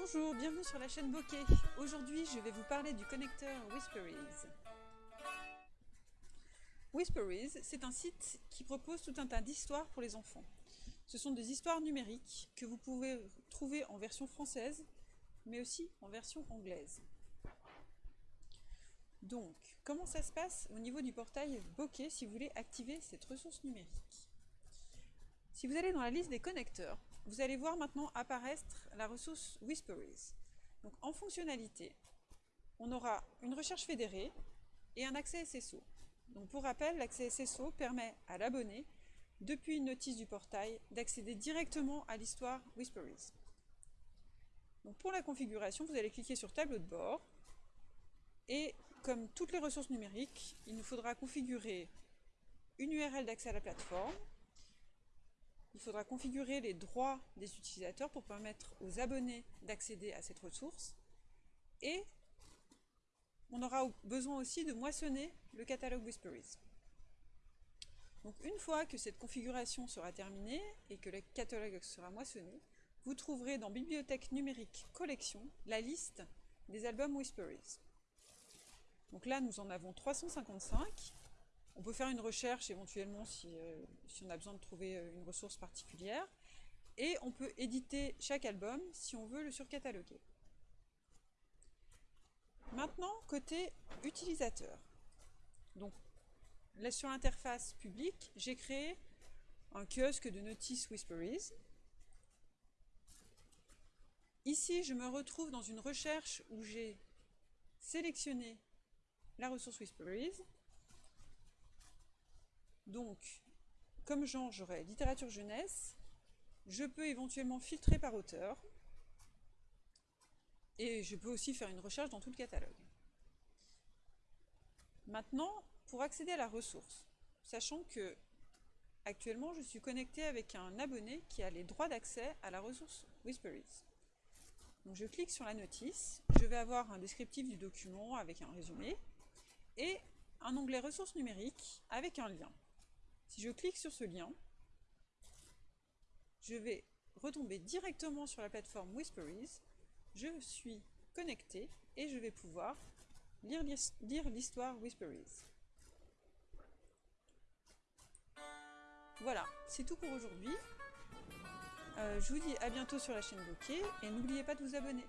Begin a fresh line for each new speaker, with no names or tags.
Bonjour, bienvenue sur la chaîne Bokeh. Aujourd'hui, je vais vous parler du connecteur Whisperies. Whisperies, c'est un site qui propose tout un tas d'histoires pour les enfants. Ce sont des histoires numériques que vous pouvez trouver en version française, mais aussi en version anglaise. Donc, comment ça se passe au niveau du portail Bokeh si vous voulez activer cette ressource numérique? Si vous allez dans la liste des connecteurs, vous allez voir maintenant apparaître la ressource Whisperies. Donc en fonctionnalité, on aura une recherche fédérée et un accès SSO. Donc pour rappel, l'accès SSO permet à l'abonné, depuis une notice du portail, d'accéder directement à l'histoire Whisperies. Donc pour la configuration, vous allez cliquer sur tableau de bord et comme toutes les ressources numériques, il nous faudra configurer une URL d'accès à la plateforme, il faudra configurer les droits des utilisateurs pour permettre aux abonnés d'accéder à cette ressource. Et on aura besoin aussi de moissonner le catalogue Whisperies. Une fois que cette configuration sera terminée et que le catalogue sera moissonné, vous trouverez dans Bibliothèque numérique collection la liste des albums Whisperies. Donc là, nous en avons 355 on peut faire une recherche éventuellement euh, si, on a besoin de trouver euh, une ressource particulière. Et on peut éditer chaque album si on veut le surcataloguer. Maintenant, côté utilisateur. Donc, là sur l'interface publique, j'ai créé un kiosque de notices Whisperies. Ici, je me retrouve dans une recherche où j'ai sélectionné la ressource Whisperies donc, comme genre, j'aurai littérature jeunesse. Je peux éventuellement filtrer par auteur. Et je peux aussi faire une recherche dans tout le catalogue. Maintenant, pour accéder à la ressource, sachant que actuellement je suis connecté avec un abonné qui a les droits d'accès à la ressource Whisperies. Donc je clique sur la notice, je vais avoir un descriptif du document avec un résumé et un onglet ressources numériques avec un lien. Si je clique sur ce lien, je vais retomber directement sur la plateforme Whisperies. Je suis connecté et je vais pouvoir lire l'histoire Whisperies. Voilà, c'est tout pour aujourd'hui. Euh, je vous dis à bientôt sur la chaîne Bokeh et n'oubliez pas de vous abonner.